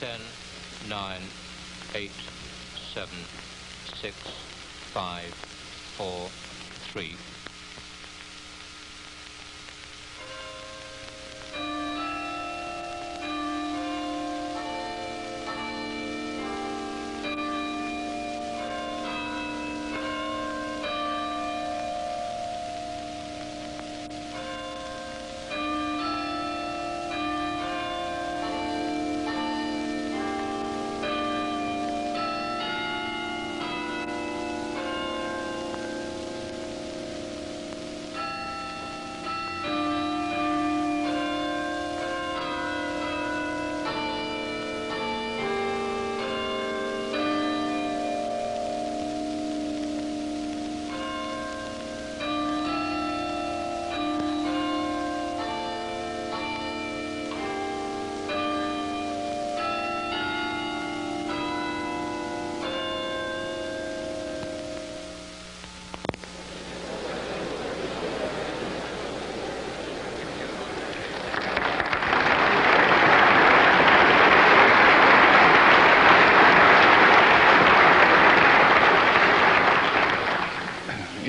10, 9, 8, 7, 6, 5, 4, 3.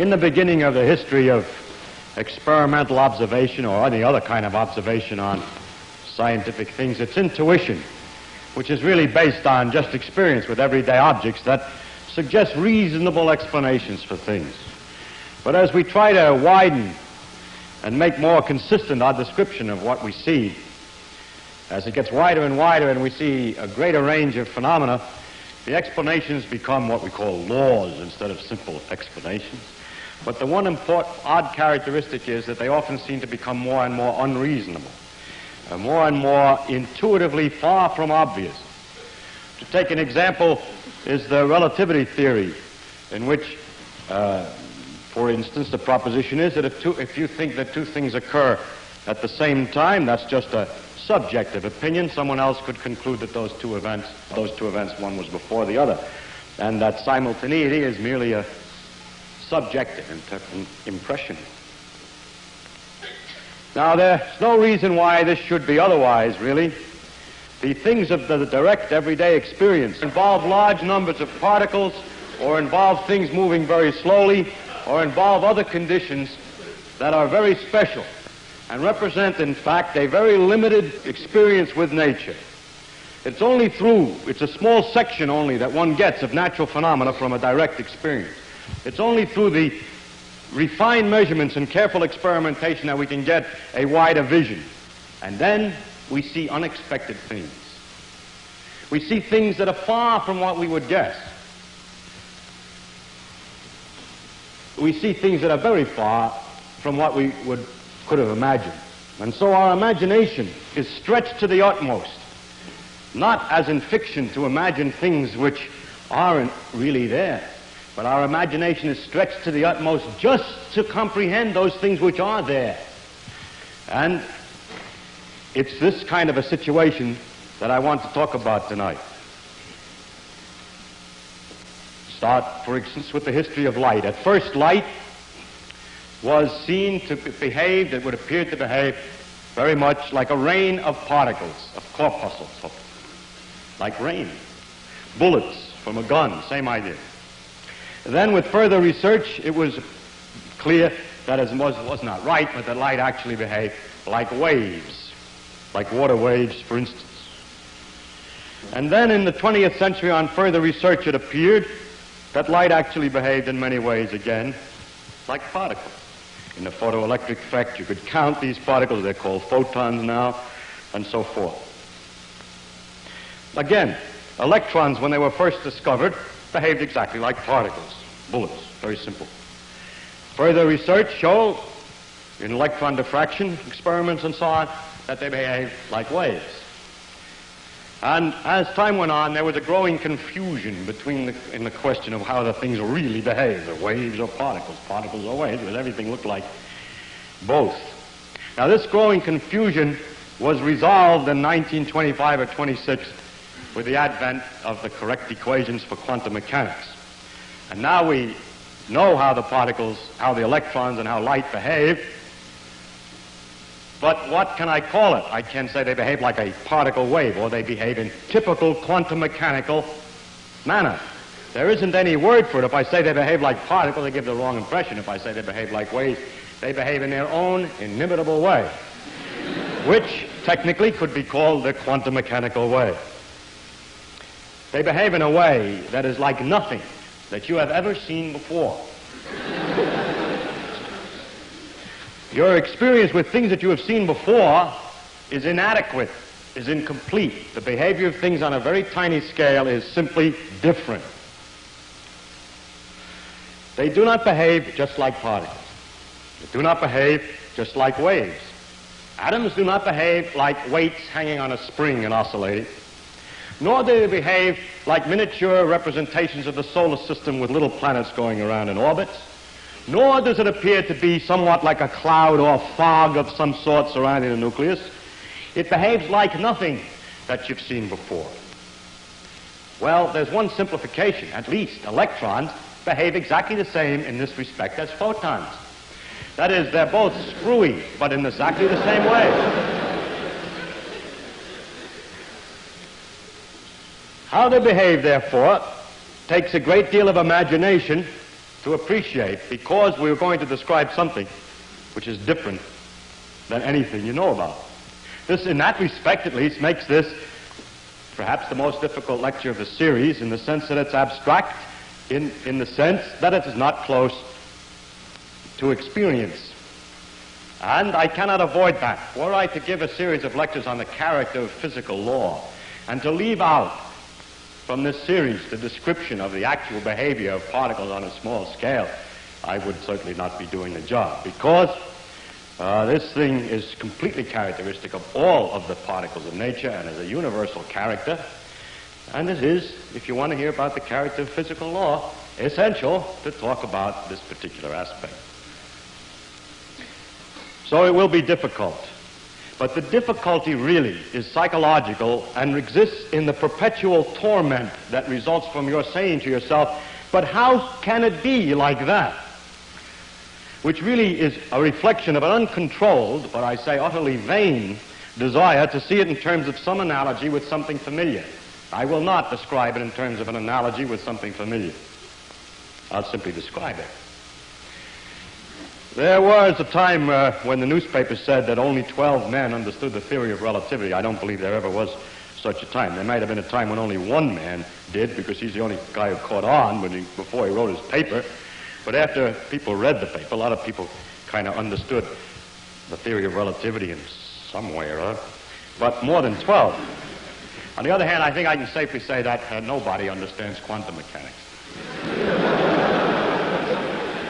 In the beginning of the history of experimental observation or any other kind of observation on scientific things, it's intuition, which is really based on just experience with everyday objects that suggests reasonable explanations for things. But as we try to widen and make more consistent our description of what we see, as it gets wider and wider and we see a greater range of phenomena, the explanations become what we call laws instead of simple explanations. But the one important odd characteristic is that they often seem to become more and more unreasonable, uh, more and more intuitively far from obvious. To take an example is the relativity theory, in which, uh, for instance, the proposition is that if, two, if you think that two things occur at the same time, that's just a subjective opinion. Someone else could conclude that those two events, those two events, one was before the other, and that simultaneity is merely a subjective and impression. Now, there's no reason why this should be otherwise, really. The things of the direct everyday experience involve large numbers of particles or involve things moving very slowly or involve other conditions that are very special and represent, in fact, a very limited experience with nature. It's only through, it's a small section only that one gets of natural phenomena from a direct experience. It's only through the refined measurements and careful experimentation that we can get a wider vision. And then we see unexpected things. We see things that are far from what we would guess. We see things that are very far from what we would could have imagined. And so our imagination is stretched to the utmost, not as in fiction to imagine things which aren't really there, but our imagination is stretched to the utmost just to comprehend those things which are there. And it's this kind of a situation that I want to talk about tonight. Start, for instance, with the history of light. At first, light was seen to behave, it would appear to behave very much like a rain of particles, of corpuscles, like rain. Bullets from a gun, same idea. Then with further research, it was clear that it was, was not right, but that light actually behaved like waves, like water waves, for instance. And then in the 20th century, on further research, it appeared that light actually behaved in many ways again like particles. In the photoelectric effect, you could count these particles, they're called photons now, and so forth. Again, electrons, when they were first discovered, behaved exactly like particles, bullets, very simple. Further research showed, in electron diffraction experiments and so on, that they behave like waves. And as time went on, there was a growing confusion between the, in the question of how the things really behave, the waves or particles, particles or waves, because everything looked like both. Now this growing confusion was resolved in 1925 or 26 with the advent of the correct equations for quantum mechanics. And now we know how the particles, how the electrons and how light behave. But what can I call it? I can say they behave like a particle wave, or they behave in typical quantum mechanical manner. There isn't any word for it. If I say they behave like particles, they give the wrong impression. If I say they behave like waves, they behave in their own inimitable way, which technically could be called the quantum mechanical way. They behave in a way that is like nothing that you have ever seen before. Your experience with things that you have seen before is inadequate, is incomplete. The behavior of things on a very tiny scale is simply different. They do not behave just like particles. They do not behave just like waves. Atoms do not behave like weights hanging on a spring and oscillating, nor do they behave like miniature representations of the solar system with little planets going around in orbits nor does it appear to be somewhat like a cloud or fog of some sort surrounding the nucleus. It behaves like nothing that you've seen before. Well, there's one simplification. At least electrons behave exactly the same in this respect as photons. That is, they're both screwy, but in exactly the same way. How they behave, therefore, takes a great deal of imagination to appreciate because we're going to describe something which is different than anything you know about. This, in that respect at least, makes this perhaps the most difficult lecture of the series in the sense that it's abstract, in, in the sense that it is not close to experience. And I cannot avoid that. Were I to give a series of lectures on the character of physical law and to leave out from this series the description of the actual behavior of particles on a small scale, I would certainly not be doing the job because uh, this thing is completely characteristic of all of the particles of nature and is a universal character. And this is, if you want to hear about the character of physical law, essential to talk about this particular aspect. So it will be difficult. But the difficulty really is psychological and exists in the perpetual torment that results from your saying to yourself, but how can it be like that? Which really is a reflection of an uncontrolled, but I say utterly vain, desire to see it in terms of some analogy with something familiar. I will not describe it in terms of an analogy with something familiar. I'll simply describe it. There was a time uh, when the newspapers said that only 12 men understood the theory of relativity. I don't believe there ever was such a time. There might have been a time when only one man did, because he's the only guy who caught on he, before he wrote his paper. But after people read the paper, a lot of people kind of understood the theory of relativity in some way or other. But more than 12. On the other hand, I think I can safely say that uh, nobody understands quantum mechanics.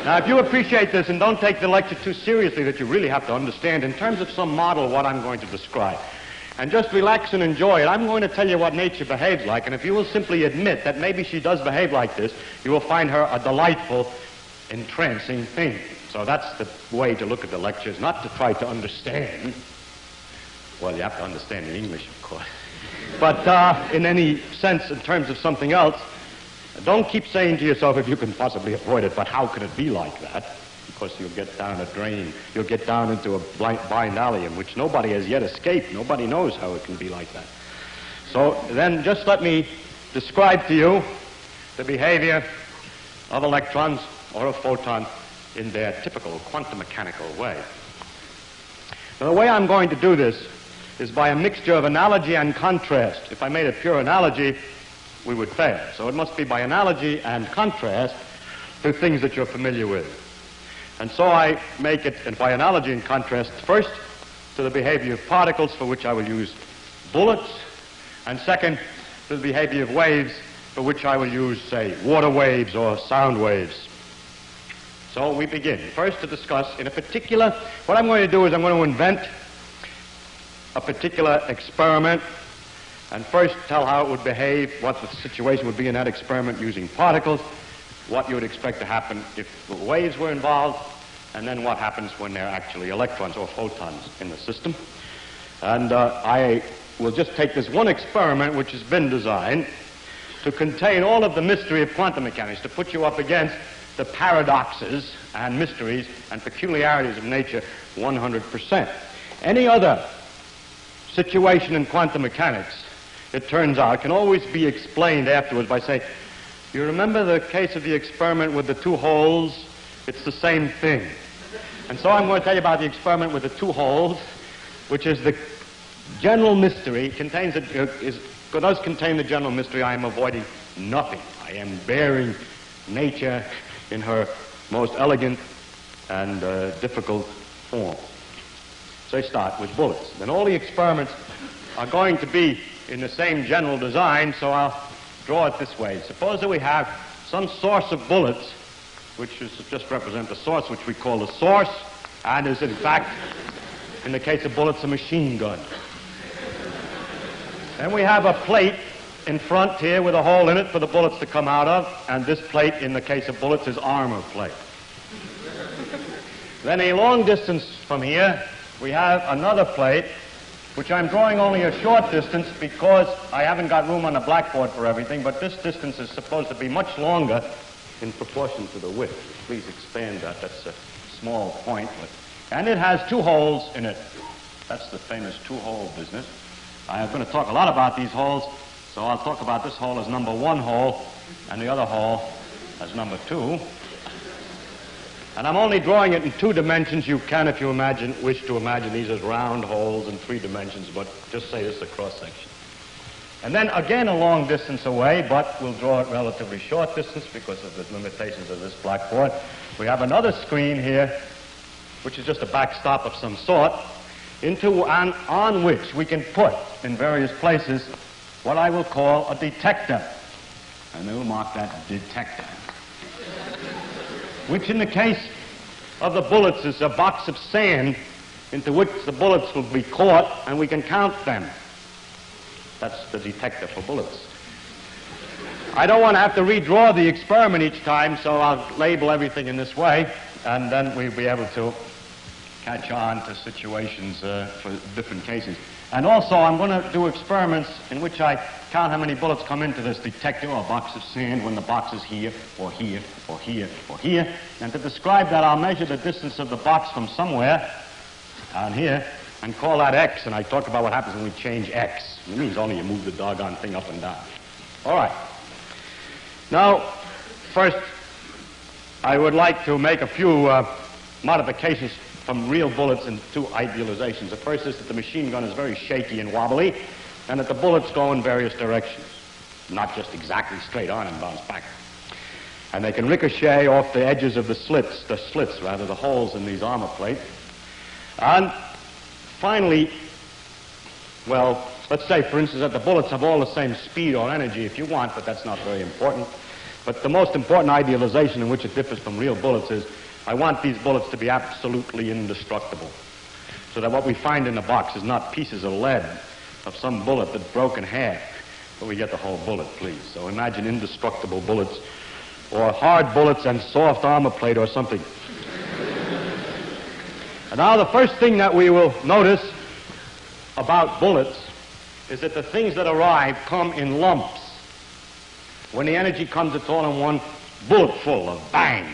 Now, if you appreciate this and don't take the lecture too seriously, that you really have to understand in terms of some model what I'm going to describe. And just relax and enjoy it. I'm going to tell you what nature behaves like, and if you will simply admit that maybe she does behave like this, you will find her a delightful, entrancing thing. So that's the way to look at the lectures, not to try to understand. Well, you have to understand in English, of course. But uh, in any sense, in terms of something else, don't keep saying to yourself if you can possibly avoid it, but how can it be like that? Because you'll get down a drain. You'll get down into a blind, alley in which nobody has yet escaped. Nobody knows how it can be like that. So then just let me describe to you the behavior of electrons or of photons in their typical quantum mechanical way. Now, the way I'm going to do this is by a mixture of analogy and contrast. If I made a pure analogy, we would fail. So it must be by analogy and contrast to things that you're familiar with. And so I make it, and by analogy and contrast, first to the behavior of particles, for which I will use bullets, and second to the behavior of waves, for which I will use, say, water waves or sound waves. So we begin. First to discuss in a particular, what I'm going to do is I'm going to invent a particular experiment and first tell how it would behave, what the situation would be in that experiment using particles, what you would expect to happen if the waves were involved, and then what happens when there are actually electrons or photons in the system. And uh, I will just take this one experiment which has been designed to contain all of the mystery of quantum mechanics, to put you up against the paradoxes and mysteries and peculiarities of nature 100%. Any other situation in quantum mechanics, it turns out, can always be explained afterwards by saying, you remember the case of the experiment with the two holes? It's the same thing. And so I'm going to tell you about the experiment with the two holes, which is the general mystery, contains a, uh, is, does contain the general mystery I am avoiding nothing. I am baring nature in her most elegant and uh, difficult form. So start with bullets. Then all the experiments are going to be in the same general design, so I'll draw it this way. Suppose that we have some source of bullets, which is just represent the source, which we call the source, and is in fact, in the case of bullets, a machine gun. Then we have a plate in front here with a hole in it for the bullets to come out of, and this plate, in the case of bullets, is armor plate. then a long distance from here, we have another plate, which I'm drawing only a short distance because I haven't got room on the blackboard for everything, but this distance is supposed to be much longer in proportion to the width. Please expand that. That's a small point. But, and it has two holes in it. That's the famous two-hole business. I'm going to talk a lot about these holes, so I'll talk about this hole as number one hole and the other hole as number two. And I'm only drawing it in two dimensions. You can, if you imagine, wish to imagine these as round holes in three dimensions, but just say this is a cross-section. And then again a long distance away, but we'll draw it relatively short distance because of the limitations of this blackboard. We have another screen here, which is just a backstop of some sort, into on, on which we can put in various places what I will call a detector. And we'll mark that detector which in the case of the bullets is a box of sand into which the bullets will be caught and we can count them. That's the detector for bullets. I don't want to have to redraw the experiment each time, so I'll label everything in this way, and then we'll be able to catch on to situations uh, for different cases. And also, I'm going to do experiments in which I count how many bullets come into this detector or box of sand when the box is here, or here, or here, or here. And to describe that, I'll measure the distance of the box from somewhere down here and call that X. And I talk about what happens when we change X. It means only you move the doggone thing up and down. All right. Now, first, I would like to make a few uh, modifications from real bullets into idealizations. The first is that the machine gun is very shaky and wobbly, and that the bullets go in various directions, not just exactly straight on and bounce back. And they can ricochet off the edges of the slits, the slits rather, the holes in these armor plates. And finally, well, let's say, for instance, that the bullets have all the same speed or energy if you want, but that's not very important. But the most important idealization in which it differs from real bullets is I want these bullets to be absolutely indestructible. So that what we find in the box is not pieces of lead of some bullet that's broken half, but we get the whole bullet, please. So imagine indestructible bullets or hard bullets and soft armor plate or something. and now the first thing that we will notice about bullets is that the things that arrive come in lumps. When the energy comes, it's all in one bullet full of bang.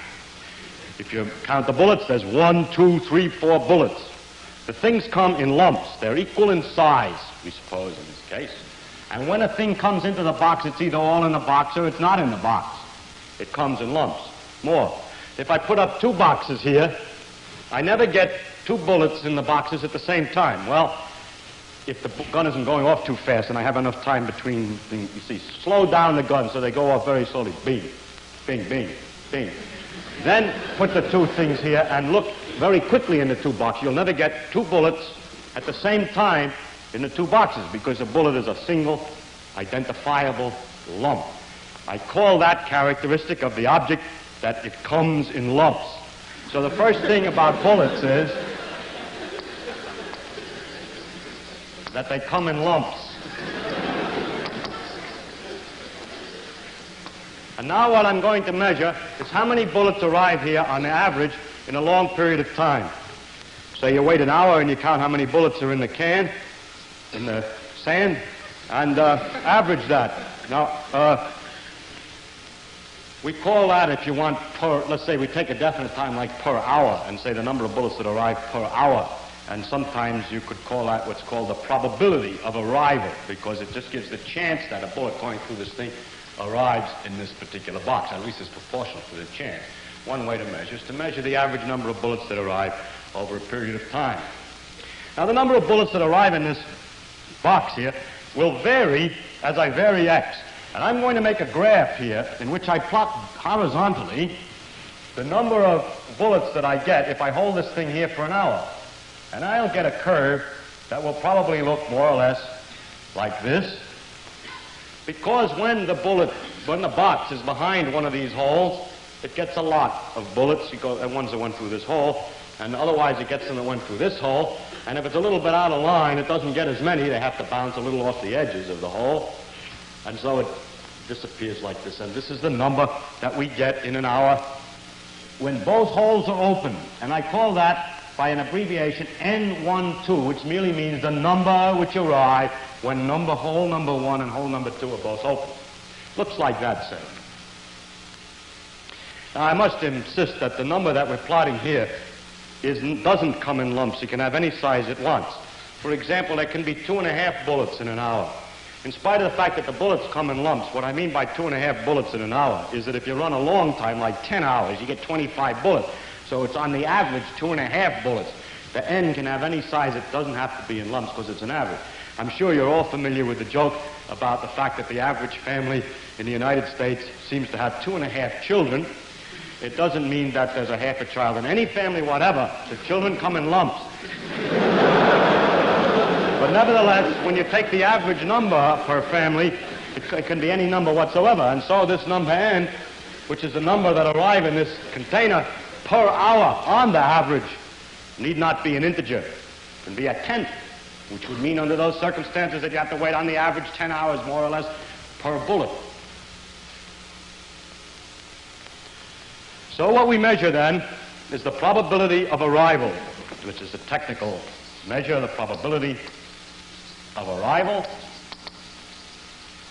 If you count the bullets, there's one, two, three, four bullets. The things come in lumps. They're equal in size, we suppose, in this case. And when a thing comes into the box, it's either all in the box or it's not in the box. It comes in lumps. More. If I put up two boxes here, I never get two bullets in the boxes at the same time. Well, if the gun isn't going off too fast and I have enough time between things, you see, slow down the gun so they go off very slowly. Bing, bing, bing, bing. Then put the two things here and look very quickly in the two boxes. You'll never get two bullets at the same time in the two boxes because a bullet is a single identifiable lump. I call that characteristic of the object that it comes in lumps. So the first thing about bullets is that they come in lumps. And now what I'm going to measure is how many bullets arrive here on average in a long period of time. So you wait an hour and you count how many bullets are in the can, in the sand, and uh, average that. Now, uh, we call that, if you want, per, let's say we take a definite time like per hour and say the number of bullets that arrive per hour. And sometimes you could call that what's called the probability of arrival, because it just gives the chance that a bullet going through this thing arrives in this particular box. At least it's proportional to the chance. One way to measure is to measure the average number of bullets that arrive over a period of time. Now, the number of bullets that arrive in this box here will vary as I vary x. And I'm going to make a graph here in which I plot horizontally the number of bullets that I get if I hold this thing here for an hour. And I'll get a curve that will probably look more or less like this. Because when the bullet, when the box is behind one of these holes, it gets a lot of bullets. You go, uh, ones that went through this hole, and otherwise it gets them that went through this hole. And if it's a little bit out of line, it doesn't get as many. They have to bounce a little off the edges of the hole. And so it disappears like this. And this is the number that we get in an hour when both holes are open. And I call that by an abbreviation N12, which merely means the number which arrive when number hole number one and hole number two are both open. Looks like that, say. Now, I must insist that the number that we're plotting here is, doesn't come in lumps. You can have any size it wants. For example, there can be two and a half bullets in an hour. In spite of the fact that the bullets come in lumps, what I mean by two and a half bullets in an hour is that if you run a long time, like 10 hours, you get 25 bullets. So it's on the average two and a half bullets. The N can have any size. It doesn't have to be in lumps because it's an average. I'm sure you're all familiar with the joke about the fact that the average family in the United States seems to have two and a half children it doesn't mean that there's a half a child in any family whatever. The children come in lumps. but nevertheless, when you take the average number per family, it, can be any number whatsoever. And so this number n, which is the number that arrive in this container per hour on the average, need not be an integer. It can be a tenth, which would mean under those circumstances that you have to wait on the average 10 hours more or less per bullet. So what we measure then is the probability of arrival, which is a technical measure, of the probability of arrival,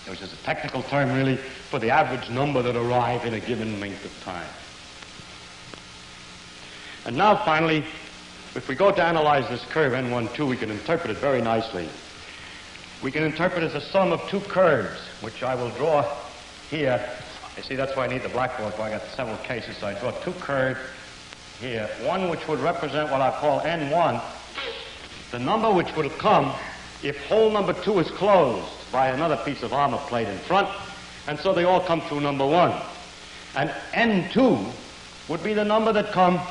which is a technical term really for the average number that arrive in a given length of time. And now finally, if we go to analyze this curve N12, we can interpret it very nicely. We can interpret it as a sum of two curves, which I will draw here you see, that's why I need the blackboard, for I got several cases. So I draw two curves here. One which would represent what I call N1, the number which would come if hole number two is closed by another piece of armor plate in front, and so they all come through number one. And N2 would be the number that come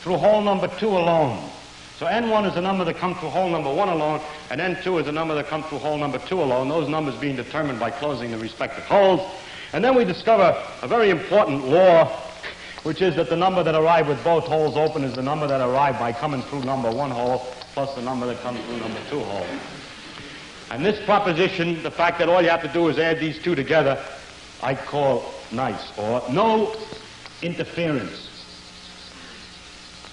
through hole number two alone. So N1 is the number that comes through hole number one alone, and N2 is the number that comes through hole number two alone, those numbers being determined by closing the respective holes. And then we discover a very important law, which is that the number that arrive with both holes open is the number that arrived by coming through number one hole plus the number that comes through number two hole. And this proposition, the fact that all you have to do is add these two together, I call nice, or no interference.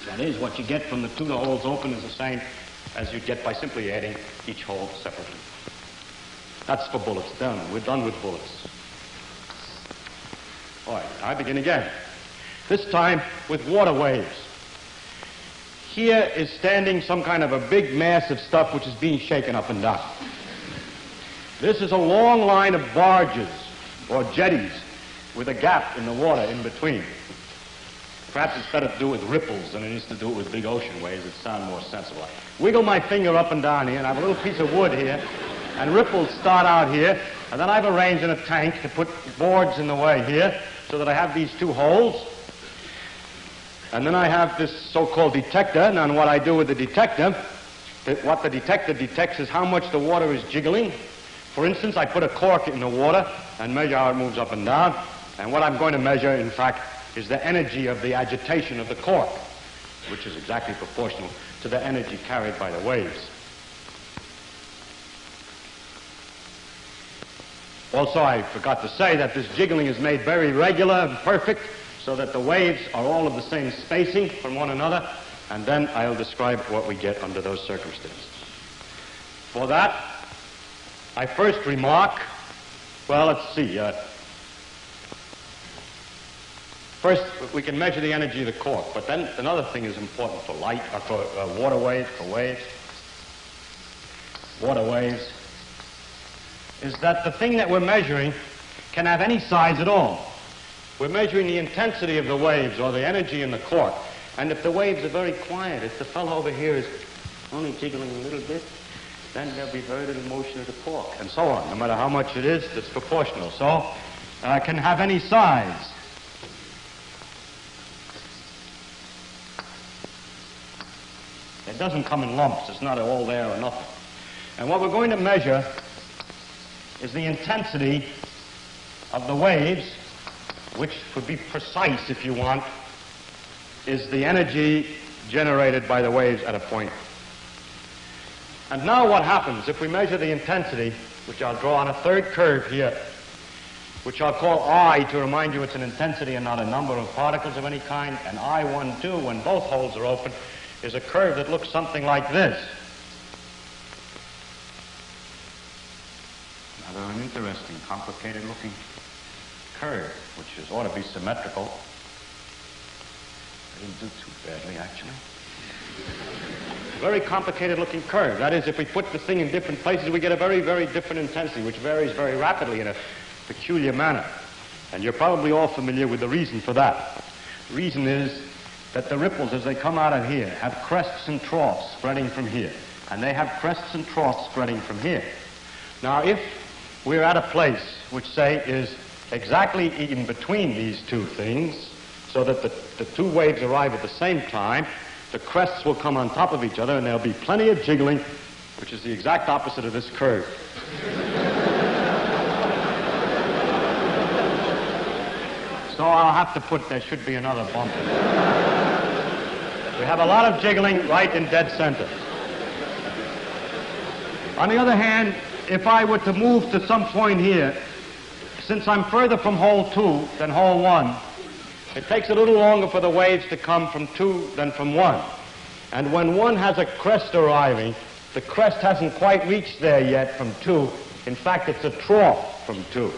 That is, what you get from the two the holes open is the same as you get by simply adding each hole separately. That's for bullets. Done. We're done with bullets. All right, I begin again. This time with water waves. Here is standing some kind of a big mass of stuff which is being shaken up and down. This is a long line of barges or jetties with a gap in the water in between. Perhaps it's better to do it with ripples than it is to do it with big ocean waves that sound more sensible. Wiggle my finger up and down here, and I have a little piece of wood here, and ripples start out here, and then I've arranged in a tank to put boards in the way here, so that I have these two holes. And then I have this so-called detector. And what I do with the detector, what the detector detects is how much the water is jiggling. For instance, I put a cork in the water and measure how it moves up and down. And what I'm going to measure, in fact, is the energy of the agitation of the cork, which is exactly proportional to the energy carried by the waves. Also, I forgot to say that this jiggling is made very regular and perfect so that the waves are all of the same spacing from one another, and then I'll describe what we get under those circumstances. For that, I first remark, well, let's see. Uh, First, we can measure the energy of the cork, but then another thing is important for light, or for uh, water waves, for waves, water waves, is that the thing that we're measuring can have any size at all. We're measuring the intensity of the waves or the energy in the cork. And if the waves are very quiet, if the fellow over here is only jiggling a little bit, then there'll be very little motion of the cork, and so on. No matter how much it is, it's proportional. So uh, can have any size. It doesn't come in lumps. It's not all there or nothing. And what we're going to measure is the intensity of the waves, which, to be precise if you want, is the energy generated by the waves at a point. And now what happens if we measure the intensity, which I'll draw on a third curve here, which I'll call I to remind you it's an intensity and not a number of particles of any kind, and I12 when both holes are open is a curve that looks something like this. Another an interesting, complicated looking curve, which is, ought to be symmetrical. I didn't do too badly, actually. Very complicated looking curve. That is, if we put the thing in different places, we get a very, very different intensity, which varies very rapidly in a peculiar manner. And you're probably all familiar with the reason for that. The reason is that the ripples, as they come out of here, have crests and troughs spreading from here. And they have crests and troughs spreading from here. Now, if we're at a place which, say, is exactly in between these two things, so that the, the two waves arrive at the same time, the crests will come on top of each other, and there'll be plenty of jiggling, which is the exact opposite of this curve. so I'll have to put, there should be another bump. We have a lot of jiggling right in dead center. On the other hand, if I were to move to some point here, since I'm further from hole two than hole one, it takes a little longer for the waves to come from two than from one. And when one has a crest arriving, the crest hasn't quite reached there yet from two. In fact, it's a trough from two.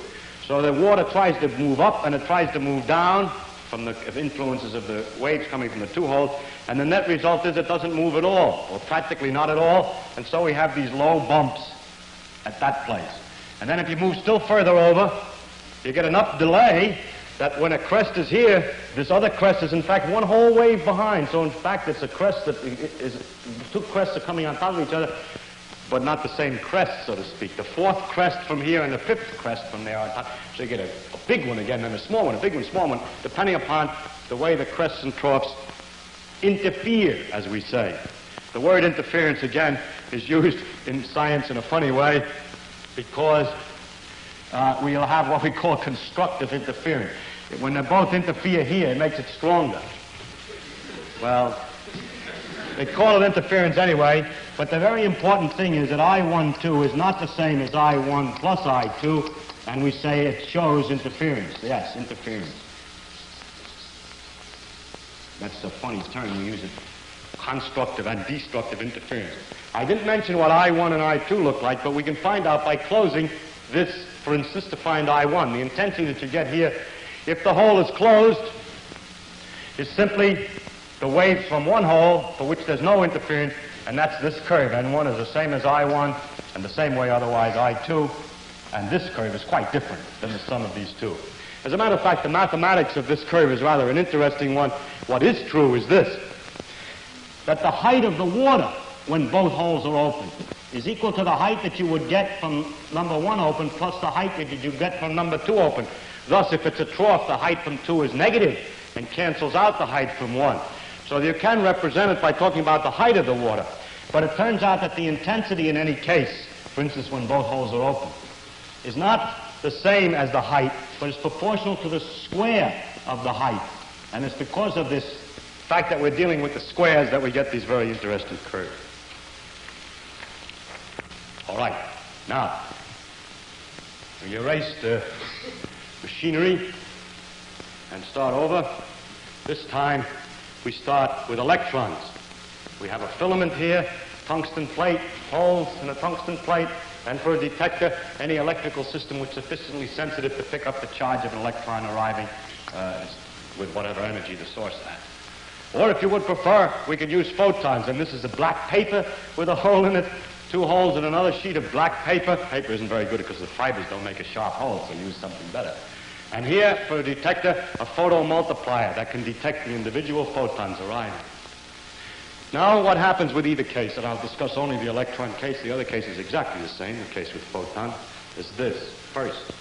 So the water tries to move up and it tries to move down from the influences of the waves coming from the two holes. And the net result is it doesn't move at all, or practically not at all. And so we have these low bumps at that place. And then if you move still further over, you get enough delay that when a crest is here, this other crest is in fact one whole wave behind. So in fact, it's a crest that is, two crests are coming on top of each other, but not the same crest, so to speak. The fourth crest from here and the fifth crest from there on top. So you get a, a big one again, then a small one, a big one, small one, depending upon the way the crests and troughs interfere, as we say. The word interference, again, is used in science in a funny way because uh, we'll have what we call constructive interference. When they both interfere here, it makes it stronger. Well, they call it interference anyway, but the very important thing is that I12 is not the same as I1 plus I2, and we say it shows interference. Yes, interference. That's a funny term. We use it constructive and destructive interference. I didn't mention what I1 and I2 look like, but we can find out by closing this, for instance, to find I1. The intensity that you get here, if the hole is closed, is simply the waves from one hole for which there's no interference, and that's this curve. N1 is the same as I1, and the same way otherwise I2, and this curve is quite different than the sum of these two. As a matter of fact, the mathematics of this curve is rather an interesting one. What is true is this, that the height of the water when both holes are open is equal to the height that you would get from number one open plus the height that you get from number two open. Thus, if it's a trough, the height from two is negative and cancels out the height from one. So you can represent it by talking about the height of the water. But it turns out that the intensity in any case, for instance, when both holes are open, is not the same as the height, but is proportional to the square of the height. And it's because of this fact that we're dealing with the squares that we get these very interesting curves. All right. Now, we erase the machinery and start over. This time, we start with electrons. We have a filament here, tungsten plate, holes in a tungsten plate, and for a detector, any electrical system which is sufficiently sensitive to pick up the charge of an electron arriving uh, with whatever energy the source has. Or if you would prefer, we could use photons, and this is a black paper with a hole in it, two holes in another sheet of black paper. Paper isn't very good because the fibers don't make a sharp hole, so use something better. And here, for a detector, a photomultiplier that can detect the individual photons arising. Now, what happens with either case, and I'll discuss only the electron case, the other case is exactly the same, the case with photon, is this. First,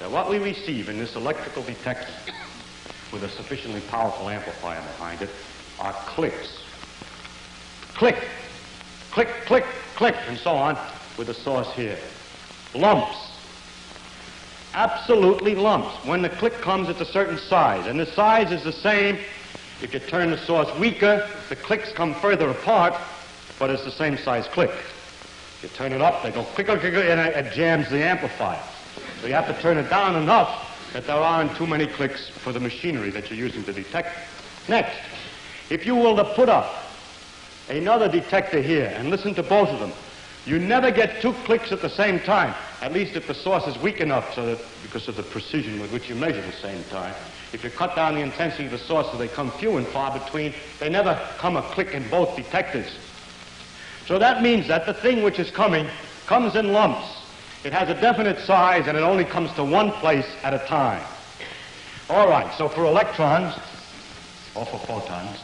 that what we receive in this electrical detector with a sufficiently powerful amplifier behind it are clicks. Click, click, click, click, and so on with the source here. Lumps. Absolutely lumps. When the click comes, it's a certain size, and the size is the same if you turn the source weaker, the clicks come further apart, but it's the same size click. If you turn it up, they go quicker, quicker, and it jams the amplifier. So you have to turn it down enough that there aren't too many clicks for the machinery that you're using to detect. Next, if you will to put up another detector here and listen to both of them, you never get two clicks at the same time, at least if the source is weak enough so that because of the precision with which you measure the same time. If you cut down the intensity of the source so they come few and far between, they never come a click in both detectors. So that means that the thing which is coming comes in lumps. It has a definite size and it only comes to one place at a time. All right, so for electrons, or for photons,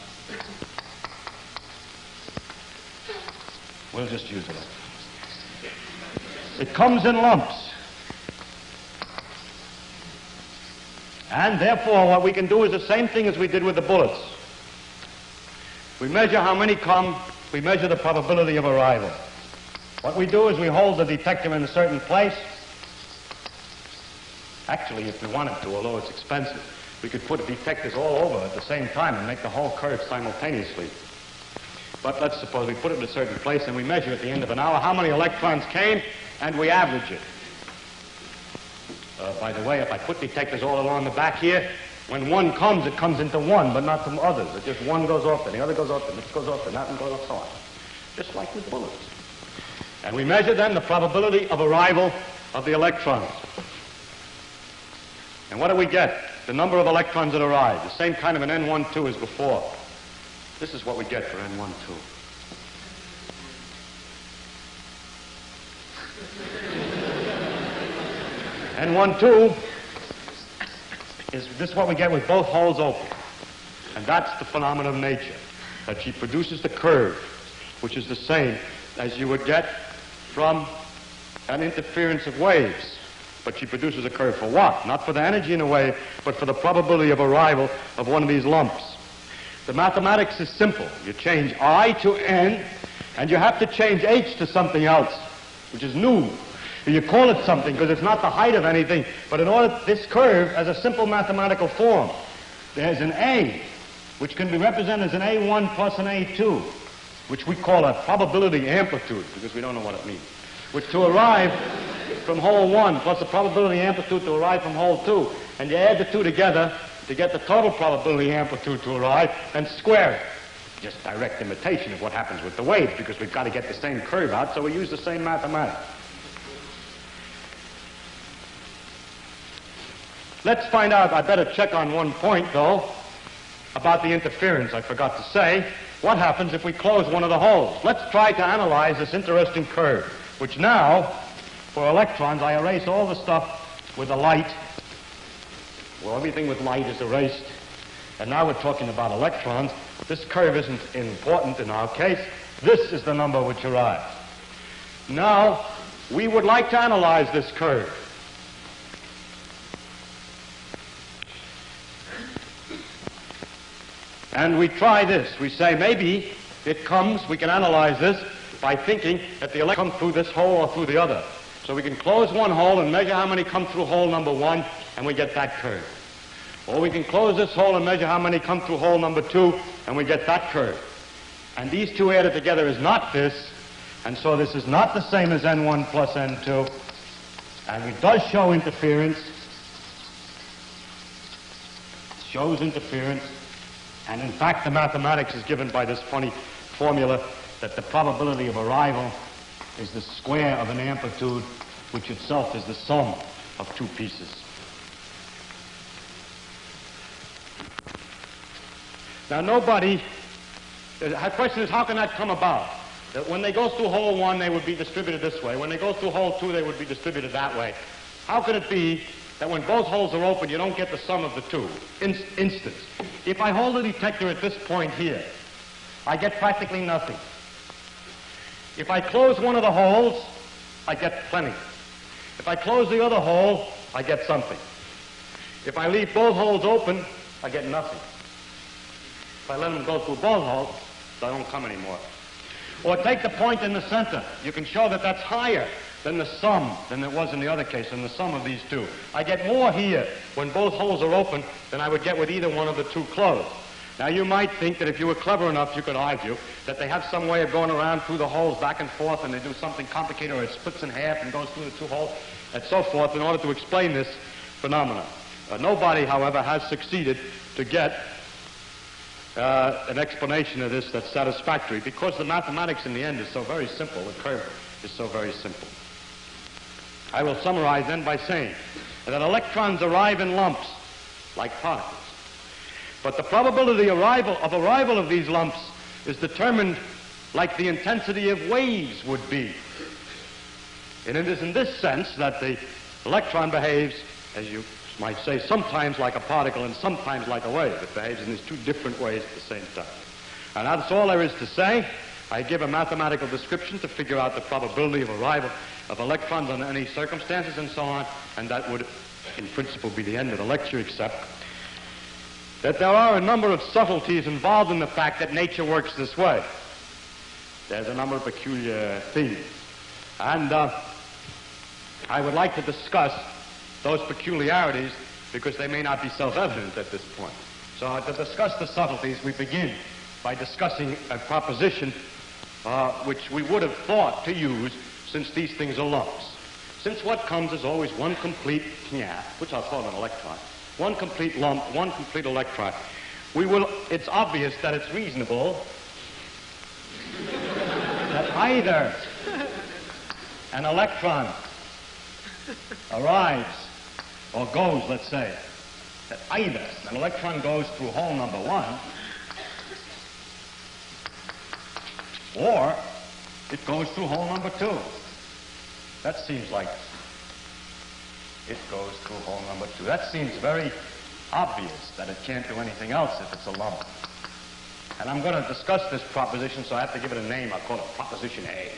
we'll just use electrons. It comes in lumps. And therefore, what we can do is the same thing as we did with the bullets. We measure how many come, we measure the probability of arrival. What we do is we hold the detector in a certain place. Actually, if we wanted to, although it's expensive, we could put detectors all over at the same time and make the whole curve simultaneously. But let's suppose we put it in a certain place and we measure at the end of an hour how many electrons came and we average it. Uh, by the way, if I put detectors all along the back here, when one comes, it comes into one, but not from others. It just one goes off, then the other goes off, then this goes off, then that one goes off, so on. Just like with bullets. And we measure then the probability of arrival of the electrons. And what do we get? The number of electrons that arrive. The same kind of an N12 as before. This is what we get for N12. N12 is this is what we get with both holes open. And that's the phenomenon of nature, that she produces the curve, which is the same as you would get from an interference of waves. But she produces a curve for what? Not for the energy in a wave, but for the probability of arrival of one of these lumps. The mathematics is simple. You change I to N, and you have to change H to something else, which is new. and You call it something because it's not the height of anything, but in order, this curve has a simple mathematical form. There's an A, which can be represented as an A1 plus an A2, which we call a probability amplitude because we don't know what it means. Which to arrive from hole 1 plus the probability amplitude to arrive from hole 2, and you add the two together to get the total probability amplitude to arrive and square it. Just direct imitation of what happens with the waves because we've got to get the same curve out, so we use the same mathematics. Let's find out, I better check on one point though, about the interference I forgot to say. What happens if we close one of the holes? Let's try to analyze this interesting curve, which now, for electrons, I erase all the stuff with the light. Well, everything with light is erased. And now we're talking about electrons. This curve isn't important in our case. This is the number which arrives. Now, we would like to analyze this curve. And we try this. We say maybe it comes, we can analyze this by thinking that the electron come through this hole or through the other. So we can close one hole and measure how many come through hole number one, and we get that curve. Or we can close this hole and measure how many come through hole number two, and we get that curve. And these two added together is not this, and so this is not the same as N1 plus N2, and it does show interference. It shows interference. And in fact, the mathematics is given by this funny formula that the probability of arrival is the square of an amplitude, which itself is the sum of two pieces. Now, nobody, the question is, how can that come about? That when they go through hole one, they would be distributed this way. When they go through hole two, they would be distributed that way. How could it be that when both holes are open, you don't get the sum of the two? In instance, if I hold the detector at this point here, I get practically nothing. If I close one of the holes, I get plenty. If I close the other hole, I get something. If I leave both holes open, I get nothing. If I let them go through both holes, they don't come anymore. Or take the point in the center. You can show that that's higher than the sum than it was in the other case, than the sum of these two. I get more here when both holes are open than I would get with either one of the two closed. Now, you might think that if you were clever enough, you could argue that they have some way of going around through the holes back and forth, and they do something complicated, or it splits in half and goes through the two holes, and so forth, in order to explain this phenomenon. Uh, nobody, however, has succeeded to get uh, an explanation of this that's satisfactory, because the mathematics in the end is so very simple. The curve is so very simple. I will summarize then by saying that electrons arrive in lumps, like particles. But the probability arrival, of arrival of these lumps is determined like the intensity of waves would be. And it is in this sense that the electron behaves, as you might say, sometimes like a particle and sometimes like a wave. It behaves in these two different ways at the same time. And that's all there is to say. I give a mathematical description to figure out the probability of arrival of electrons under any circumstances and so on, and that would, in principle, be the end of the lecture, except that there are a number of subtleties involved in the fact that nature works this way. There's a number of peculiar things. And uh, I would like to discuss those peculiarities because they may not be self-evident at this point. So to discuss the subtleties, we begin by discussing a proposition uh, which we would have thought to use since these things are lumps. Since what comes is always one complete yeah, which I'll call an electron, one complete lump, one complete electron. We will, it's obvious that it's reasonable that either an electron arrives or goes, let's say, that either an electron goes through hole number one or it goes through hole number two. That seems like it goes through hole number two. That seems very obvious that it can't do anything else if it's a lump. And I'm going to discuss this proposition, so I have to give it a name. I'll call it Proposition A.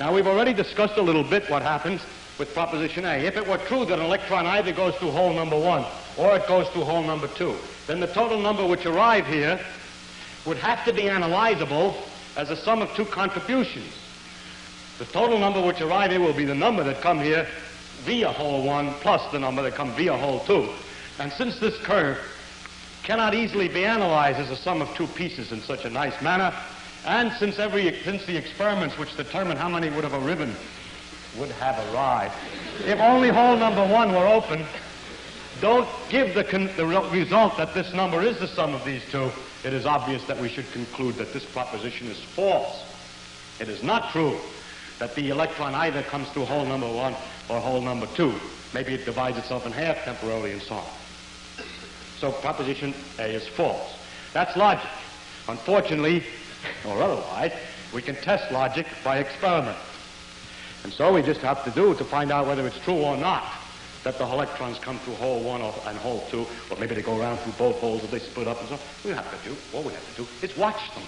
Now, we've already discussed a little bit what happens with Proposition A. If it were true that an electron either goes through hole number one or it goes through hole number two, then the total number which arrive here would have to be analyzable as a sum of two contributions. The total number which arrive here will be the number that come here via hole 1 plus the number that come via hole 2. And since this curve cannot easily be analyzed as a sum of two pieces in such a nice manner, and since every since the experiments which determine how many would have a ribbon would have arrived, if only hole number one were open, don't give the, the result that this number is the sum of these two, it is obvious that we should conclude that this proposition is false. It is not true that the electron either comes through hole number one or hole number two. Maybe it divides itself in half temporarily and so on. So proposition A is false. That's logic. Unfortunately, or otherwise, we can test logic by experiment. And so we just have to do to find out whether it's true or not that the electrons come through hole one or, and hole two, or maybe they go around through both holes or they split up and so on. We have to do, all we have to do is watch them.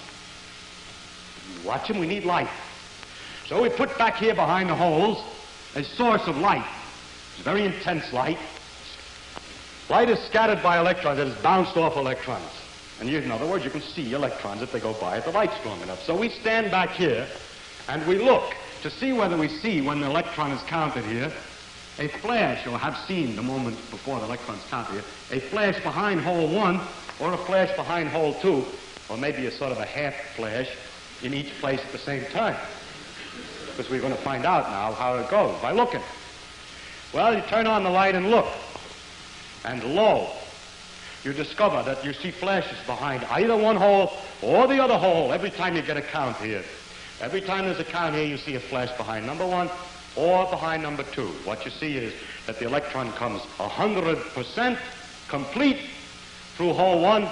Watch them, we need light. So we put back here behind the holes a source of light. It's very intense light. Light is scattered by electrons. It is bounced off electrons. And you, in other words, you can see electrons if they go by if the light's strong enough. So we stand back here and we look to see whether we see when the electron is counted here a flash, or have seen the moment before the electron's counted here, a flash behind hole one or a flash behind hole two, or maybe a sort of a half flash in each place at the same time because we're going to find out now how it goes by looking. Well, you turn on the light and look, and lo, you discover that you see flashes behind either one hole or the other hole every time you get a count here. Every time there's a count here, you see a flash behind number one or behind number two. What you see is that the electron comes 100% complete through hole one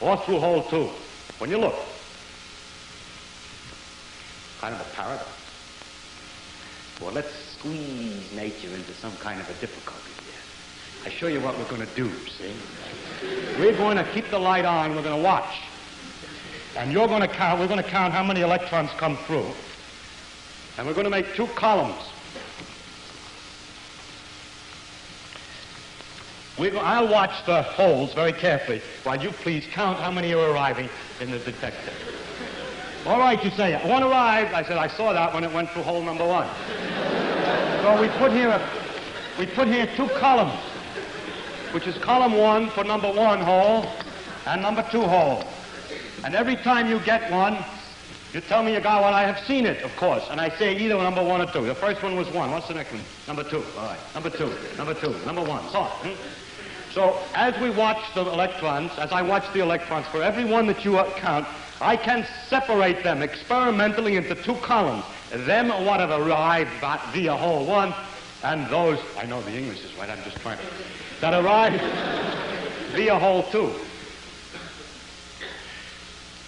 or through hole two. When you look, kind of a paradox. Well, let's squeeze nature into some kind of a difficulty here. I show you what we're going to do, see? We're going to keep the light on, we're going to watch. And you're going to count, we're going to count how many electrons come through. And we're going to make two columns. Go, I'll watch the holes very carefully while you please count how many are arriving in the detector. All right, you say, one arrived. I said, I saw that when it went through hole number one. so we put here, a, we put here two columns, which is column one for number one hole and number two hole. And every time you get one, you tell me you got one. I have seen it, of course. And I say either number one or two. The first one was one. What's the next one? Number two. All right. Number two. Number two. Number one. So. Hmm? So as we watch the electrons, as I watch the electrons, for every one that you count, I can separate them experimentally into two columns. Them what have arrived via hole one, and those, I know the English is right, I'm just trying to, that arrived via hole two.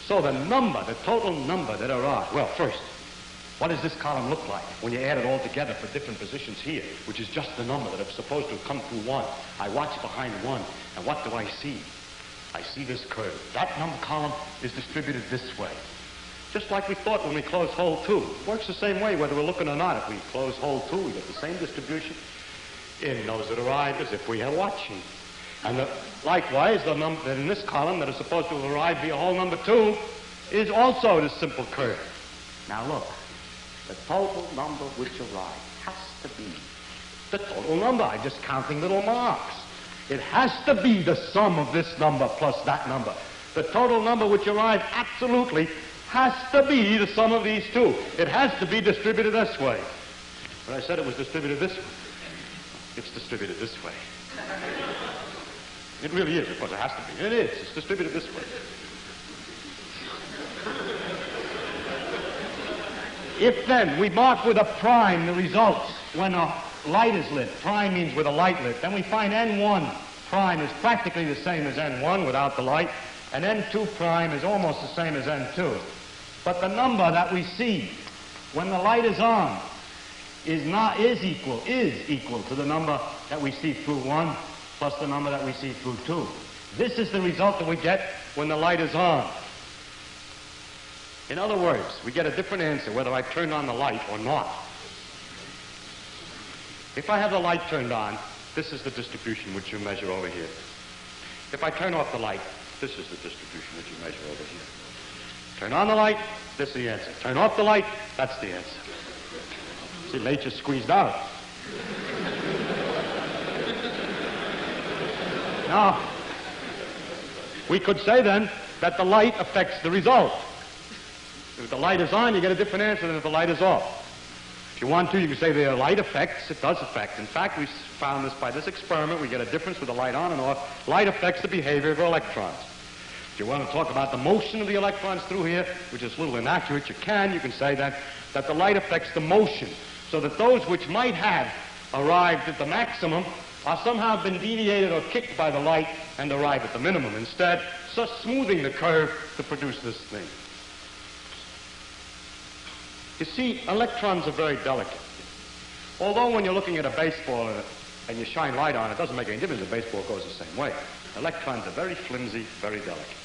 So the number, the total number that arrived, well, first, what does this column look like when you add it all together for different positions here, which is just the number that is supposed to have come through one? I watch behind one, and what do I see? I see this curve. That number column is distributed this way. Just like we thought when we closed hole two. Works the same way whether we're looking or not. If we close hole two, we get the same distribution in those that arrive as if we are watching. And the, likewise, the number that in this column that is supposed to have arrived via hole number two is also this simple curve. Now look, the total number which arrived has to be the total number. I'm just counting little marks. It has to be the sum of this number plus that number. The total number which arrives absolutely has to be the sum of these two. It has to be distributed this way. But I said it was distributed this way. It's distributed this way. It really is, of course it has to be. It is. It's distributed this way. If then we mark with a prime the results when a light is lit, prime means with a light lit, then we find N1 prime is practically the same as N1 without the light, and N2 prime is almost the same as N2. But the number that we see when the light is on is not is equal is equal to the number that we see through 1 plus the number that we see through 2. This is the result that we get when the light is on. In other words, we get a different answer whether I turned on the light or not. If I have the light turned on, this is the distribution which you measure over here. If I turn off the light, this is the distribution which you measure over here. Turn on the light, this is the answer. Turn off the light, that's the answer. See, nature squeezed out. now, we could say then that the light affects the result. If the light is on, you get a different answer than if the light is off. If you want to, you can say the light affects, it does affect. In fact, we found this by this experiment. We get a difference with the light on and off. Light affects the behavior of electrons. If you want to talk about the motion of the electrons through here, which is a little inaccurate, you can. You can say that, that the light affects the motion, so that those which might have arrived at the maximum are somehow been deviated or kicked by the light and arrive at the minimum instead, so smoothing the curve to produce this thing. You see, electrons are very delicate. Although when you're looking at a baseball uh, and you shine light on it, it doesn't make any difference. The baseball goes the same way. Electrons are very flimsy, very delicate.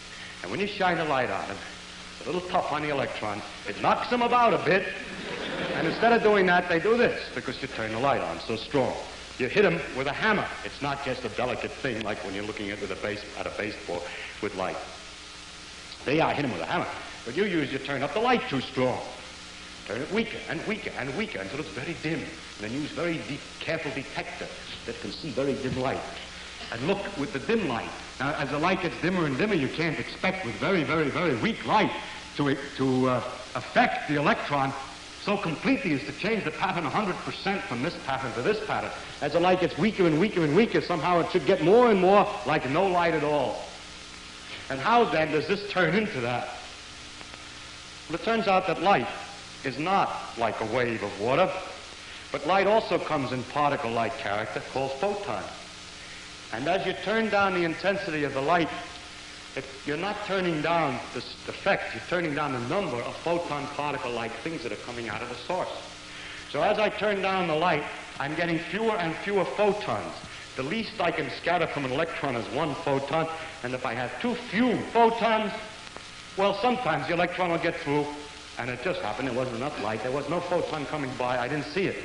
And when you shine a light on it, it's a little tough on the electron. It knocks them about a bit. And instead of doing that, they do this because you turn the light on so strong. You hit them with a hammer. It's not just a delicate thing like when you're looking at, a base, at a baseball with light. They are hit them with a hammer. But you use, you turn up the light too strong. Turn it weaker and weaker and weaker until it's very dim. And then use very deep, careful detector that can see very dim light. And look with the dim light. Now, as the light gets dimmer and dimmer, you can't expect with very, very, very weak light to, to uh, affect the electron so completely as to change the pattern 100% from this pattern to this pattern. As the light gets weaker and weaker and weaker, somehow it should get more and more like no light at all. And how then does this turn into that? Well, it turns out that light is not like a wave of water, but light also comes in particle-like character called photon. And as you turn down the intensity of the light, you're not turning down the effect, you're turning down the number of photon particle-like things that are coming out of the source. So as I turn down the light, I'm getting fewer and fewer photons. The least I can scatter from an electron is one photon, and if I have too few photons, well, sometimes the electron will get through, and it just happened there wasn't enough light. There was no photon coming by. I didn't see it.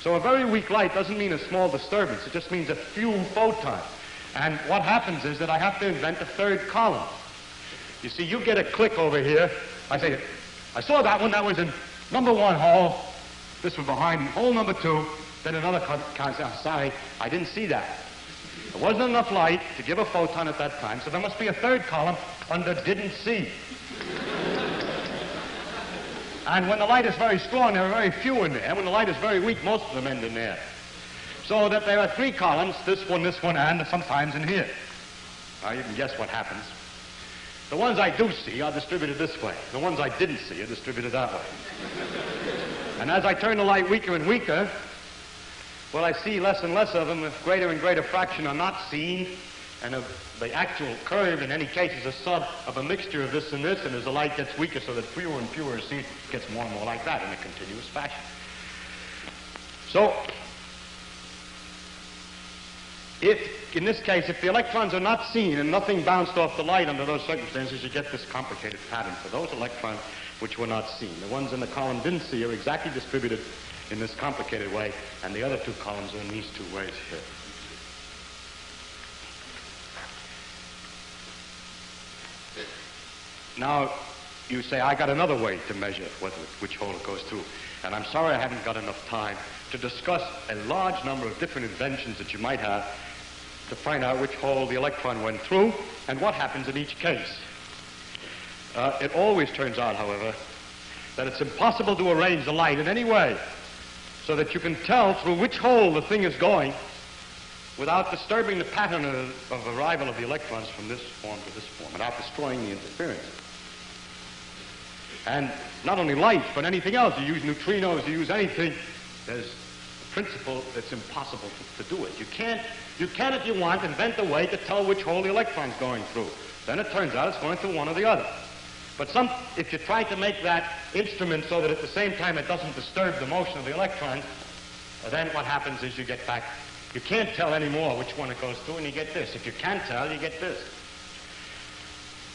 So a very weak light doesn't mean a small disturbance. It just means a few photons. And what happens is that I have to invent a third column. You see, you get a click over here. I say, I saw that one. That was in number one hole. This was behind hole number two. Then another count. Oh, ah, sorry, I didn't see that. There wasn't enough light to give a photon at that time, so there must be a third column under didn't see. And when the light is very strong, there are very few in there. When the light is very weak, most of them end in there. So that there are three columns, this one, this one, and sometimes in here. Now you can guess what happens. The ones I do see are distributed this way. The ones I didn't see are distributed that way. and as I turn the light weaker and weaker, well, I see less and less of them. A greater and greater fraction are not seen. And of the actual curve, in any case, is a sub of a mixture of this and this. And as the light gets weaker, so that fewer and fewer are seen, it gets more and more like that in a continuous fashion. So if, in this case, if the electrons are not seen and nothing bounced off the light under those circumstances, you get this complicated pattern for those electrons which were not seen. The ones in the column didn't see are exactly distributed in this complicated way, and the other two columns are in these two ways here. Now, you say, I got another way to measure which hole it goes through. And I'm sorry I haven't got enough time to discuss a large number of different inventions that you might have to find out which hole the electron went through and what happens in each case. Uh, it always turns out, however, that it's impossible to arrange the light in any way so that you can tell through which hole the thing is going without disturbing the pattern of, of arrival of the electrons from this form to this form, without destroying the interference. And not only light, but anything else. You use neutrinos, you use anything. There's a principle that's impossible to, to do it. You can't you can, if you want, invent a way to tell which hole the electron's going through. Then it turns out it's going through one or the other. But some, if you try to make that instrument so that at the same time it doesn't disturb the motion of the electrons, then what happens is you get back, you can't tell anymore which one it goes to, and you get this. If you can't tell, you get this.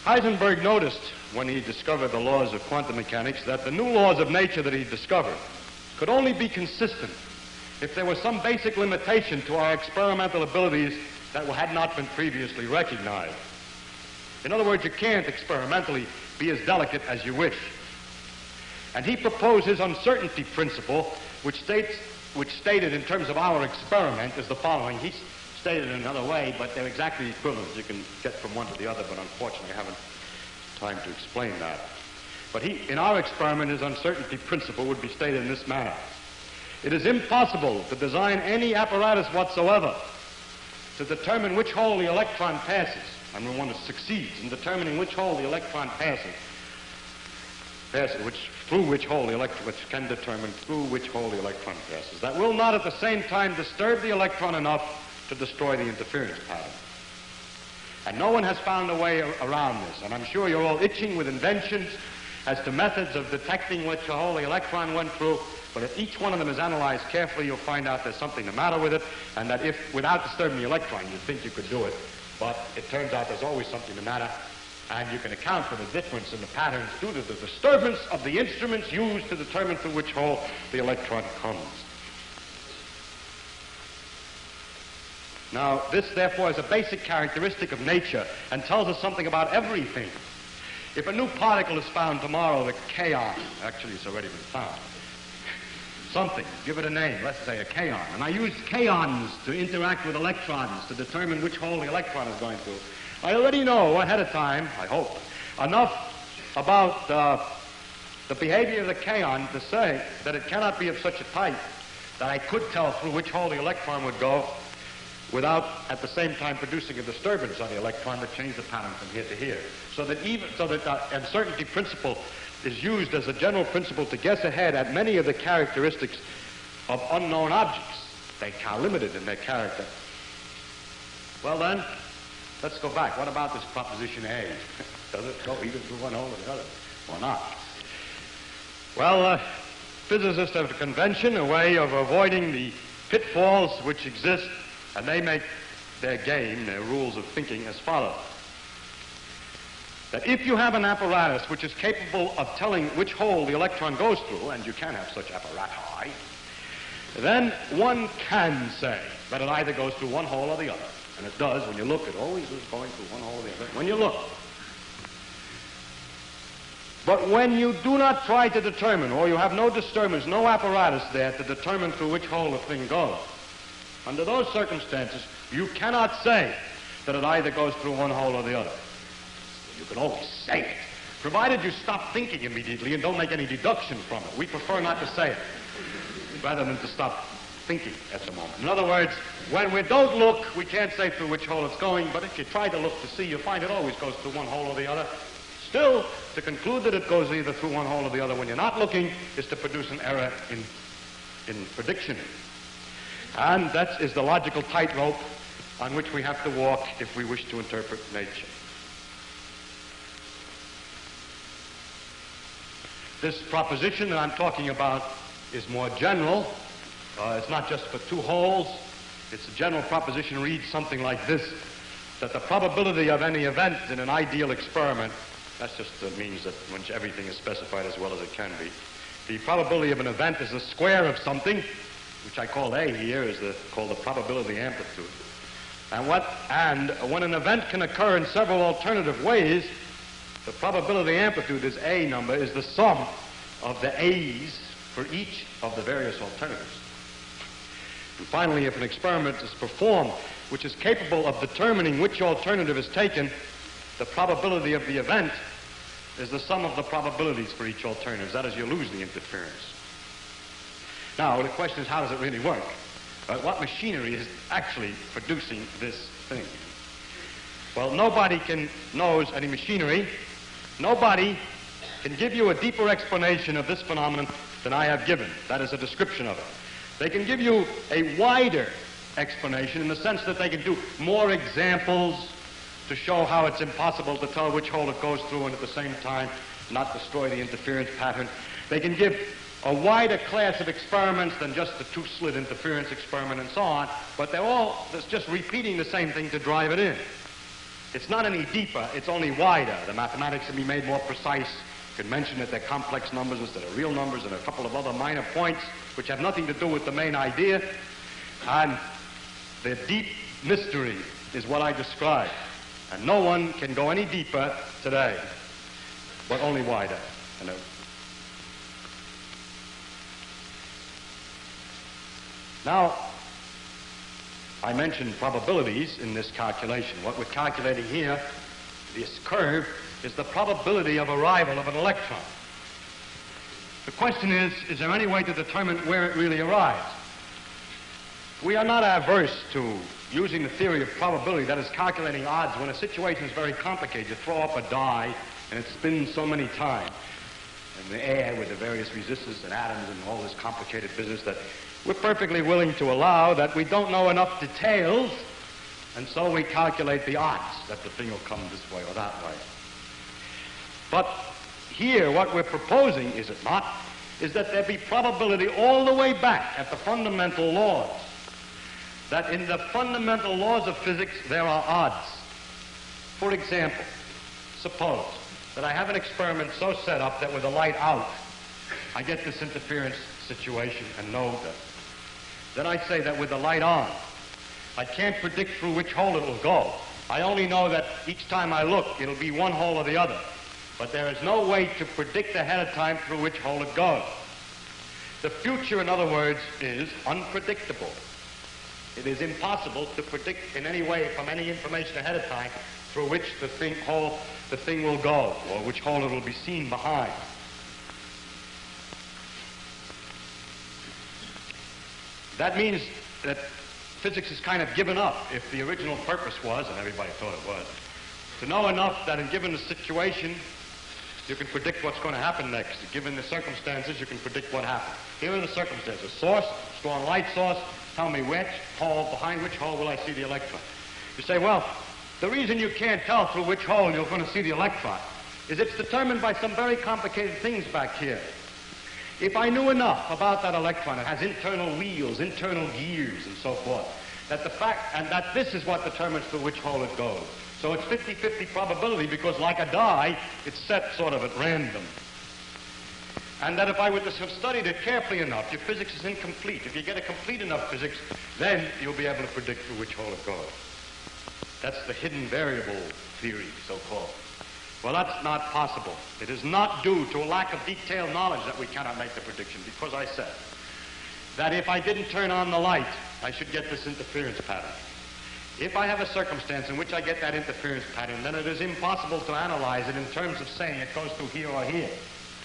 Heisenberg noticed when he discovered the laws of quantum mechanics that the new laws of nature that he discovered could only be consistent if there was some basic limitation to our experimental abilities that had not been previously recognized. In other words, you can't experimentally be as delicate as you wish. And he proposed his uncertainty principle, which states, which stated in terms of our experiment is the following. He stated it another way, but they're exactly equivalent. You can get from one to the other, but unfortunately I haven't time to explain that. But he, in our experiment, his uncertainty principle would be stated in this manner. It is impossible to design any apparatus whatsoever to determine which hole the electron passes. And we want to succeed in determining which hole the electron passes, passes which, through which hole the electron, which can determine through which hole the electron passes. That will not at the same time disturb the electron enough to destroy the interference pattern. And no one has found a way around this. And I'm sure you're all itching with inventions as to methods of detecting which hole the electron went through but if each one of them is analyzed carefully, you'll find out there's something the matter with it, and that if, without disturbing the electron, you'd think you could do it. But it turns out there's always something the matter, and you can account for the difference in the patterns due to the disturbance of the instruments used to determine through which hole the electron comes. Now, this, therefore, is a basic characteristic of nature and tells us something about everything. If a new particle is found tomorrow, the kaon, actually it's already been found, something, give it a name, let's say a kaon. And I use kaons to interact with electrons to determine which hole the electron is going through. I already know ahead of time, I hope, enough about uh, the behavior of the kaon to say that it cannot be of such a type that I could tell through which hole the electron would go without at the same time producing a disturbance on the electron that changed the pattern from here to here. So that even so that the uncertainty principle is used as a general principle to guess ahead at many of the characteristics of unknown objects. They are limited in their character. Well then, let's go back. What about this proposition A? Does it go either through one hole or the other, or not? Well, uh, physicists have a convention, a way of avoiding the pitfalls which exist, and they make their game, their rules of thinking as follows. That if you have an apparatus which is capable of telling which hole the electron goes through, and you can have such apparati, then one can say that it either goes through one hole or the other. And it does when you look. It always is going through one hole or the other when you look. But when you do not try to determine, or you have no disturbance, no apparatus there to determine through which hole the thing goes, under those circumstances, you cannot say that it either goes through one hole or the other. You can always say it, provided you stop thinking immediately and don't make any deduction from it. We prefer not to say it, rather than to stop thinking at the moment. In other words, when we don't look, we can't say through which hole it's going, but if you try to look to see, you find it always goes through one hole or the other. Still, to conclude that it goes either through one hole or the other when you're not looking is to produce an error in, in prediction. And that is the logical tightrope on which we have to walk if we wish to interpret nature. This proposition that I'm talking about is more general. Uh, it's not just for two holes. It's a general proposition reads something like this, that the probability of any event in an ideal experiment that just uh, means that when everything is specified as well as it can be. The probability of an event is the square of something, which I call A here, is the, called the probability amplitude. And what and when an event can occur in several alternative ways, the probability amplitude is A number is the sum of the A's for each of the various alternatives. And finally, if an experiment is performed which is capable of determining which alternative is taken, the probability of the event is the sum of the probabilities for each alternative. That is, you lose the interference. Now, the question is, how does it really work? Uh, what machinery is actually producing this thing? Well, nobody can knows any machinery. Nobody can give you a deeper explanation of this phenomenon than I have given. That is a description of it. They can give you a wider explanation in the sense that they can do more examples, to show how it's impossible to tell which hole it goes through and at the same time not destroy the interference pattern. They can give a wider class of experiments than just the two-slit interference experiment and so on, but they're all just repeating the same thing to drive it in. It's not any deeper, it's only wider. The mathematics can be made more precise. Can mention that they're complex numbers instead of real numbers and a couple of other minor points which have nothing to do with the main idea. And the deep mystery is what I described. And no one can go any deeper today, but only wider. You know. Now, I mentioned probabilities in this calculation. What we're calculating here, this curve, is the probability of arrival of an electron. The question is, is there any way to determine where it really arrives? We are not averse to using the theory of probability, that is calculating odds, when a situation is very complicated. You throw up a die and it spins so many times in the air with the various resistors and atoms and all this complicated business that we're perfectly willing to allow that we don't know enough details, and so we calculate the odds that the thing will come this way or that way. But here, what we're proposing, is it not, is that there be probability all the way back at the fundamental laws that in the fundamental laws of physics there are odds. For example, suppose that I have an experiment so set up that with the light out, I get this interference situation and know that. Then I say that with the light on, I can't predict through which hole it will go. I only know that each time I look, it'll be one hole or the other. But there is no way to predict ahead of time through which hole it goes. The future, in other words, is unpredictable. It is impossible to predict in any way from any information ahead of time through which the thing, hole, the thing will go or which hole it will be seen behind. That means that physics is kind of given up if the original purpose was, and everybody thought it was, to know enough that in given a situation, you can predict what's going to happen next. Given the circumstances, you can predict what happened. Here are the circumstances. Source, strong light source, Tell me which hole, behind which hole will I see the electron? You say, well, The reason you can't tell through which hole you're going to see the electron is it's determined by some very complicated things back here. If I knew enough about that electron, it has internal wheels, internal gears, and so forth, that the fact, and that this is what determines through which hole it goes. So it's 50-50 probability because like a die, it's set sort of at random. And that if I were to have studied it carefully enough, your physics is incomplete. If you get a complete enough physics, then you'll be able to predict through which hole it goes. That's the hidden variable theory, so-called. Well, that's not possible. It is not due to a lack of detailed knowledge that we cannot make the prediction, because I said that if I didn't turn on the light, I should get this interference pattern. If I have a circumstance in which I get that interference pattern, then it is impossible to analyze it in terms of saying it goes through here or here.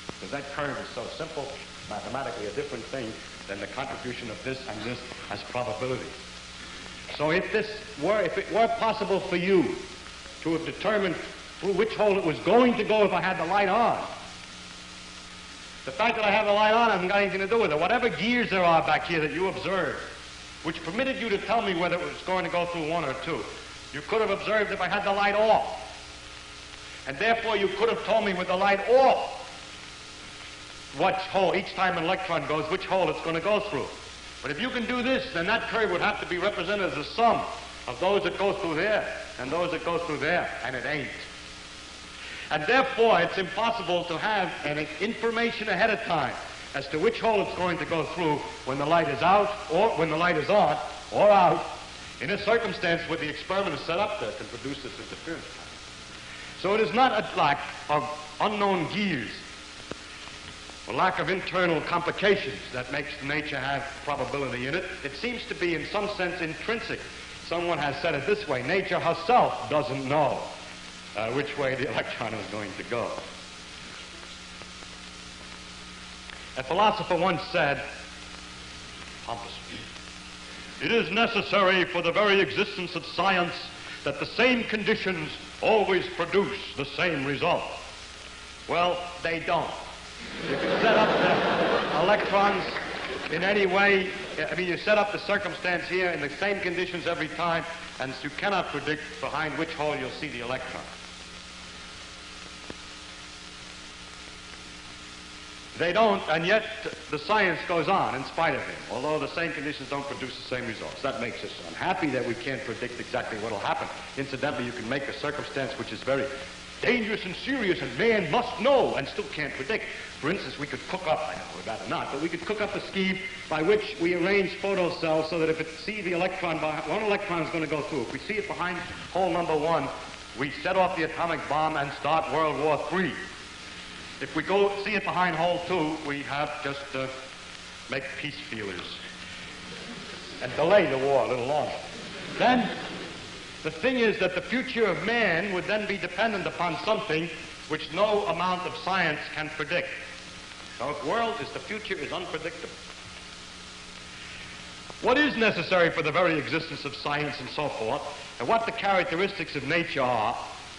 Because that curve is so simple, mathematically a different thing than the contribution of this and this as probability. So if this were, if it were possible for you to have determined through which hole it was going to go if I had the light on, the fact that I have the light on hasn't got anything to do with it. Whatever gears there are back here that you observed, which permitted you to tell me whether it was going to go through one or two, you could have observed if I had the light off. And therefore you could have told me with the light off what hole, each time an electron goes, which hole it's going to go through. But if you can do this, then that curve would have to be represented as a sum of those that go through there and those that go through there, and it ain't. And therefore, it's impossible to have any information ahead of time as to which hole it's going to go through when the light is out or when the light is on or out in a circumstance where the experiment is set up there can produce this interference So it is not a lack of unknown gears a lack of internal complications that makes nature have probability in it. It seems to be in some sense intrinsic. Someone has said it this way, nature herself doesn't know uh, which way the electron is going to go. A philosopher once said, pompously, it is necessary for the very existence of science that the same conditions always produce the same result. Well, they don't. You can set up the electrons in any way. I mean, you set up the circumstance here in the same conditions every time, and you cannot predict behind which hole you'll see the electron. They don't, and yet the science goes on in spite of him, although the same conditions don't produce the same results. That makes us unhappy that we can't predict exactly what will happen. Incidentally, you can make a circumstance which is very dangerous and serious, and man must know and still can't predict. For instance, we could cook up, I know we'd rather not, but we could cook up a scheme by which we arrange photo cells so that if it see the electron, one electron is going to go through. If we see it behind hole number one, we set off the atomic bomb and start World War III. If we go see it behind hole two, we have just to make peace feelers and delay the war a little longer. Then the thing is that the future of man would then be dependent upon something which no amount of science can predict. The world is the future is unpredictable. What is necessary for the very existence of science and so forth, and what the characteristics of nature are,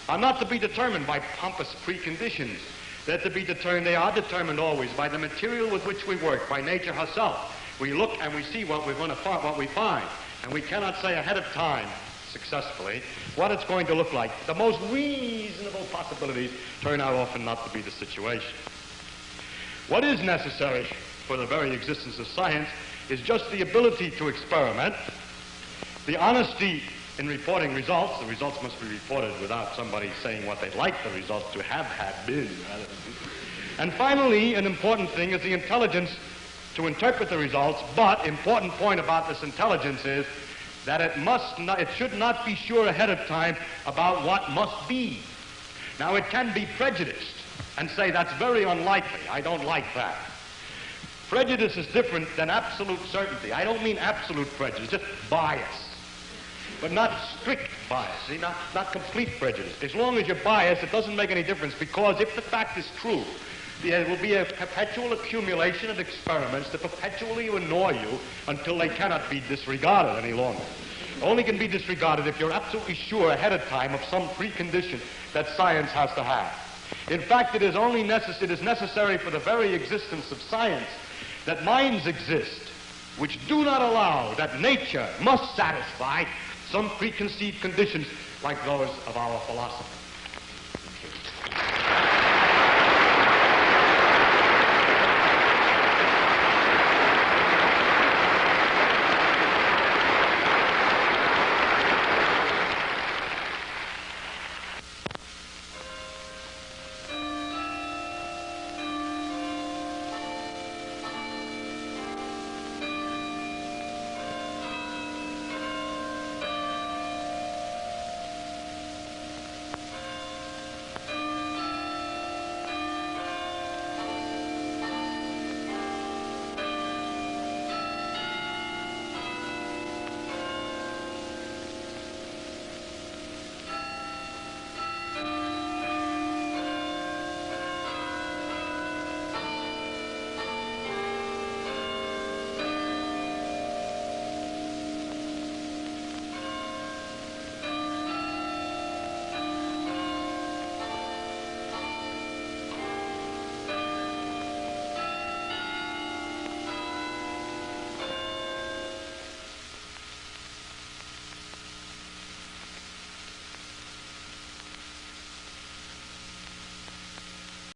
are not to be determined by pompous preconditions. They're to be determined, they are determined always by the material with which we work, by nature herself. We look and we see what we're going to find, what we find, and we cannot say ahead of time successfully, what it's going to look like. The most reasonable possibilities turn out often not to be the situation. What is necessary for the very existence of science is just the ability to experiment, the honesty in reporting results. The results must be reported without somebody saying what they'd like the results to have had been. And finally, an important thing is the intelligence to interpret the results, but important point about this intelligence is that it must not, it should not be sure ahead of time about what must be. Now it can be prejudiced and say that's very unlikely. I don't like that. Prejudice is different than absolute certainty. I don't mean absolute prejudice, just bias. But not strict bias, see, not, not complete prejudice. As long as you're biased, it doesn't make any difference because if the fact is true, there will be a perpetual accumulation of experiments that perpetually annoy you until they cannot be disregarded any longer. Only can be disregarded if you're absolutely sure ahead of time of some precondition that science has to have. In fact, it is only necess- it is necessary for the very existence of science that minds exist which do not allow that nature must satisfy some preconceived conditions like those of our philosophers.